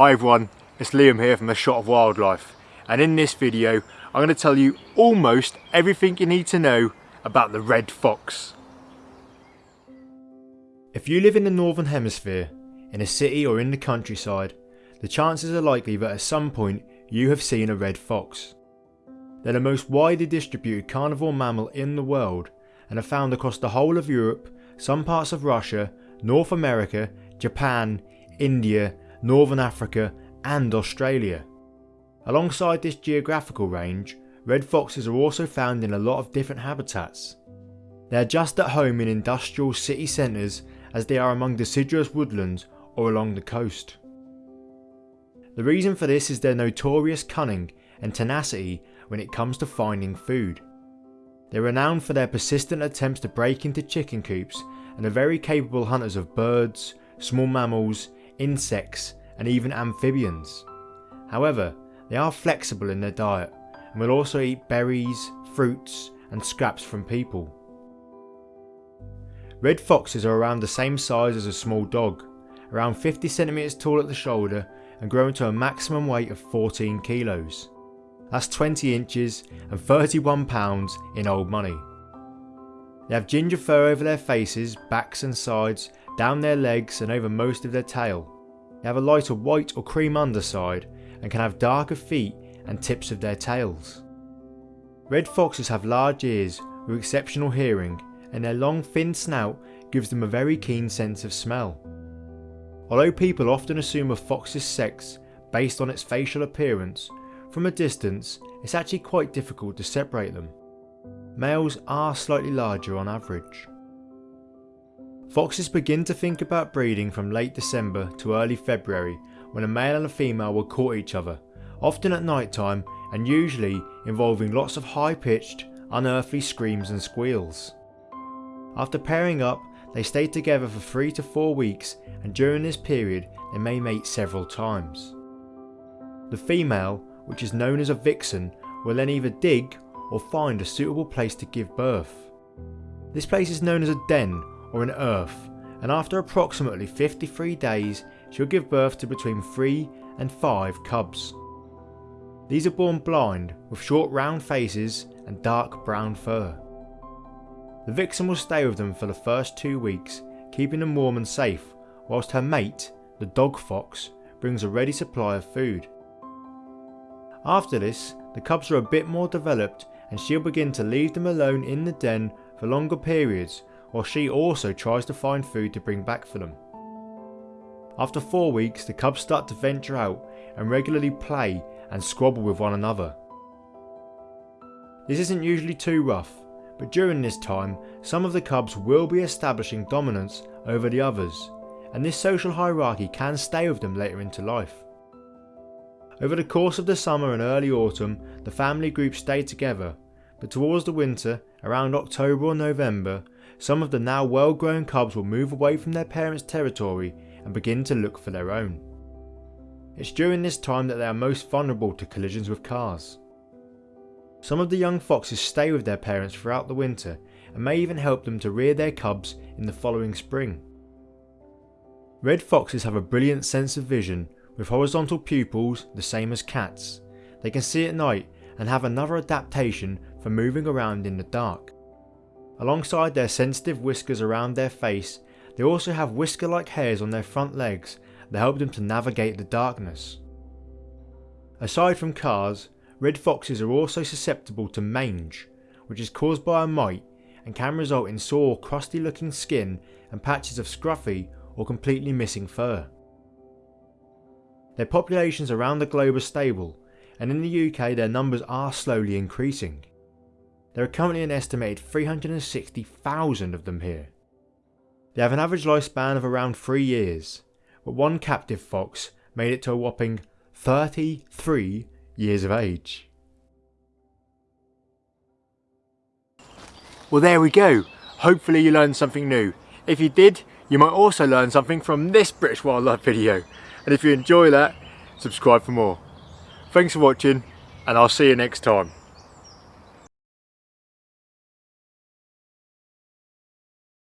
Hi everyone, it's Liam here from A Shot of Wildlife and in this video I'm going to tell you almost everything you need to know about the red fox. If you live in the northern hemisphere, in a city or in the countryside, the chances are likely that at some point you have seen a red fox. They're the most widely distributed carnivore mammal in the world and are found across the whole of Europe, some parts of Russia, North America, Japan, India Northern Africa and Australia. Alongside this geographical range, red foxes are also found in a lot of different habitats. They are just at home in industrial city centres as they are among deciduous woodlands or along the coast. The reason for this is their notorious cunning and tenacity when it comes to finding food. They're renowned for their persistent attempts to break into chicken coops and are very capable hunters of birds, small mammals, insects and even amphibians. However, they are flexible in their diet and will also eat berries, fruits and scraps from people. Red foxes are around the same size as a small dog, around 50cm tall at the shoulder and growing to a maximum weight of 14 kilos. That's 20 inches and 31 pounds in old money. They have ginger fur over their faces, backs and sides down their legs and over most of their tail. They have a lighter white or cream underside and can have darker feet and tips of their tails. Red foxes have large ears with exceptional hearing and their long thin snout gives them a very keen sense of smell. Although people often assume a fox's sex based on its facial appearance, from a distance it's actually quite difficult to separate them. Males are slightly larger on average. Foxes begin to think about breeding from late December to early February when a male and a female will court each other, often at night time and usually involving lots of high pitched, unearthly screams and squeals. After pairing up, they stay together for 3 to 4 weeks and during this period they may mate several times. The female, which is known as a vixen, will then either dig or find a suitable place to give birth. This place is known as a den or an earth, and after approximately 53 days she'll give birth to between 3 and 5 cubs. These are born blind with short round faces and dark brown fur. The vixen will stay with them for the first two weeks, keeping them warm and safe, whilst her mate, the dog fox, brings a ready supply of food. After this, the cubs are a bit more developed and she'll begin to leave them alone in the den for longer periods while she also tries to find food to bring back for them. After 4 weeks the cubs start to venture out and regularly play and squabble with one another. This isn't usually too rough, but during this time some of the cubs will be establishing dominance over the others, and this social hierarchy can stay with them later into life. Over the course of the summer and early autumn the family group stay together, but towards the winter, around October or November, some of the now well grown cubs will move away from their parents' territory and begin to look for their own. It's during this time that they are most vulnerable to collisions with cars. Some of the young foxes stay with their parents throughout the winter and may even help them to rear their cubs in the following spring. Red foxes have a brilliant sense of vision with horizontal pupils the same as cats. They can see at night and have another adaptation for moving around in the dark. Alongside their sensitive whiskers around their face, they also have whisker-like hairs on their front legs that help them to navigate the darkness. Aside from cars, red foxes are also susceptible to mange, which is caused by a mite and can result in sore crusty looking skin and patches of scruffy or completely missing fur. Their populations around the globe are stable and in the UK their numbers are slowly increasing. There are currently an estimated 360,000 of them here. They have an average lifespan of around 3 years, but one captive fox made it to a whopping 33 years of age. Well there we go, hopefully you learned something new. If you did, you might also learn something from this British wildlife video. And if you enjoy that, subscribe for more. Thanks for watching and I'll see you next time.